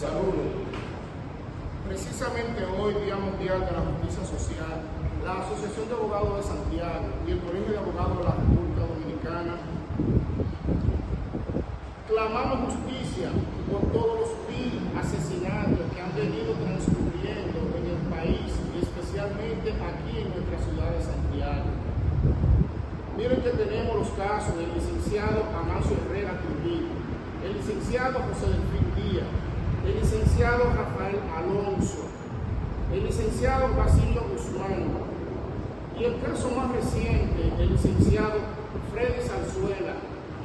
Saludos. Precisamente hoy, Día Mundial de la Justicia Social, la Asociación de Abogados de Santiago y el Colegio de Abogados de la República Dominicana clamamos justicia por todos los mil asesinatos que han venido transcurriendo en el país y especialmente aquí en nuestra ciudad de Santiago. Miren que tenemos los casos del licenciado Amancio Herrera Trujillo, el licenciado José Delfín Díaz, licenciado Rafael Alonso, el licenciado Basilio Guzmán y el caso más reciente, el licenciado Freddy Salzuela,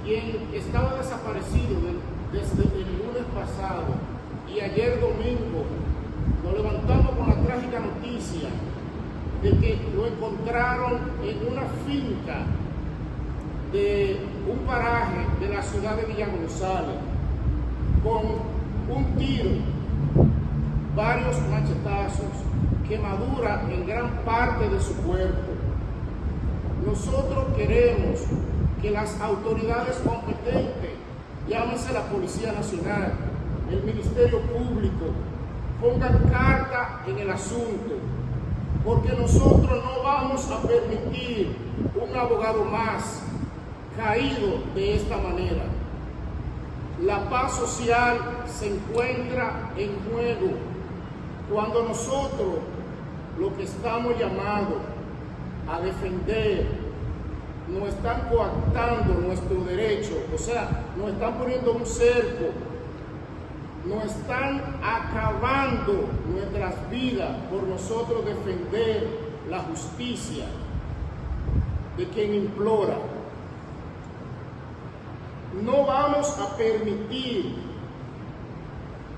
quien estaba desaparecido desde el lunes pasado y ayer domingo nos levantamos con la trágica noticia de que lo encontraron en una finca de un paraje de la ciudad de Villa González con un tiro, varios machetazos, quemadura en gran parte de su cuerpo. Nosotros queremos que las autoridades competentes, llámese la Policía Nacional, el Ministerio Público, pongan carta en el asunto, porque nosotros no vamos a permitir un abogado más caído de esta manera. La paz social se encuentra en juego cuando nosotros, lo que estamos llamados a defender, nos están coactando nuestro derecho, o sea, nos están poniendo un cerco, nos están acabando nuestras vidas por nosotros defender la justicia de quien implora. No vamos a permitir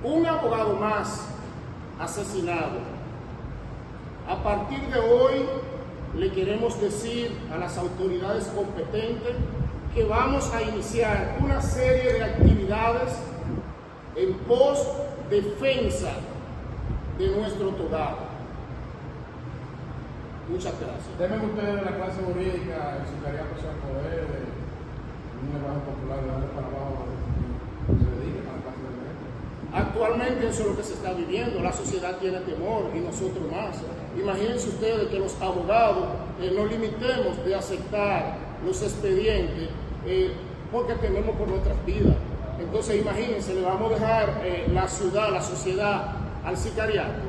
un abogado más asesinado. A partir de hoy le queremos decir a las autoridades competentes que vamos a iniciar una serie de actividades en pos defensa de nuestro togado. Muchas gracias. Deben ustedes la clase jurídica, el secretariado de poder, Actualmente eso es lo que se está viviendo, la sociedad tiene temor y nosotros más. Imagínense ustedes que los abogados eh, nos limitemos de aceptar los expedientes eh, porque tememos por nuestras vidas. Entonces imagínense, le vamos a dejar eh, la ciudad, la sociedad al sicariato.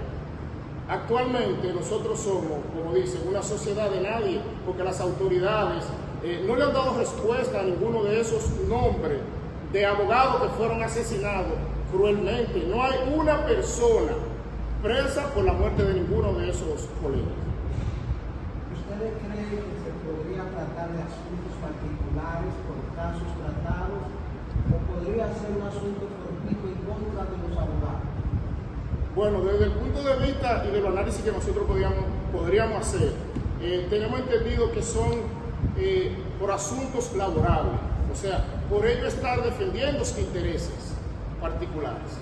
Actualmente nosotros somos, como dicen, una sociedad de nadie, porque las autoridades eh, no le han dado respuesta a ninguno de esos nombres de abogados que fueron asesinados cruelmente. No hay una persona presa por la muerte de ninguno de esos colegas. ¿Ustedes creen que se podría tratar de asuntos particulares por casos tratados o podría ser un asunto fortuito en contra de los abogados? Bueno, desde el punto de vista y del análisis que nosotros podríamos, podríamos hacer, eh, tenemos entendido que son eh, por asuntos laborables, o sea, por ello estar defendiendo sus intereses particulares.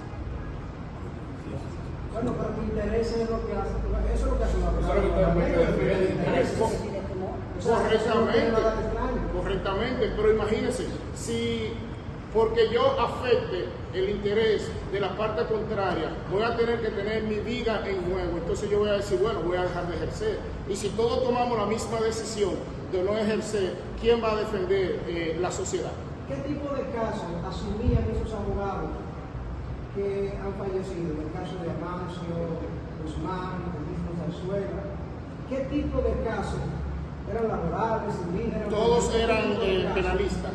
Bueno, pero tu interés es lo que hace, eso es lo que hace una persona. Correctamente, correctamente, pero imagínense, si porque yo afecte el interés de la parte contraria, voy a tener que tener mi vida en juego. Entonces yo voy a decir, bueno, voy a dejar de ejercer. Y si todos tomamos la misma decisión de no ejercer, ¿quién va a defender eh, la sociedad? ¿Qué tipo de casos asumían esos abogados que han fallecido? En el caso de Amancio, Guzmán, el mismo Zarzuela. ¿Qué tipo de casos? ¿Eran laborales? Todos eran eh, penalistas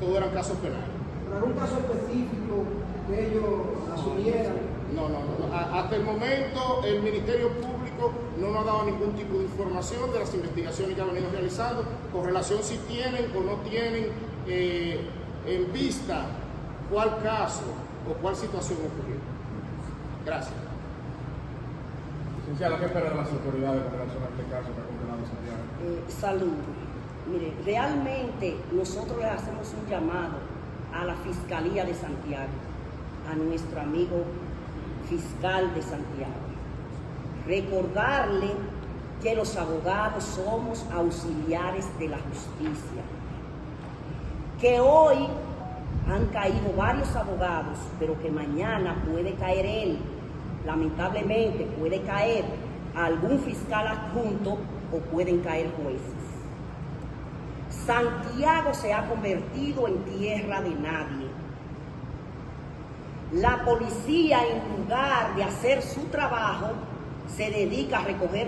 todos eran casos penales. ¿Pero algún caso específico que ellos asumieran? No, no, no. Hasta el momento el Ministerio Público no nos ha dado ningún tipo de información de las investigaciones que ha venido realizando con relación si tienen o no tienen eh, en vista cuál caso o cuál situación ocurrió. Gracias. Licenciada, ¿qué esperan las autoridades con relación a este caso que ha condenado Santiago? Eh, salud. Mire, realmente nosotros le hacemos un llamado a la Fiscalía de Santiago, a nuestro amigo fiscal de Santiago. Recordarle que los abogados somos auxiliares de la justicia. Que hoy han caído varios abogados, pero que mañana puede caer él, lamentablemente puede caer algún fiscal adjunto o pueden caer jueces. Santiago se ha convertido en tierra de nadie. La policía, en lugar de hacer su trabajo, se dedica a recoger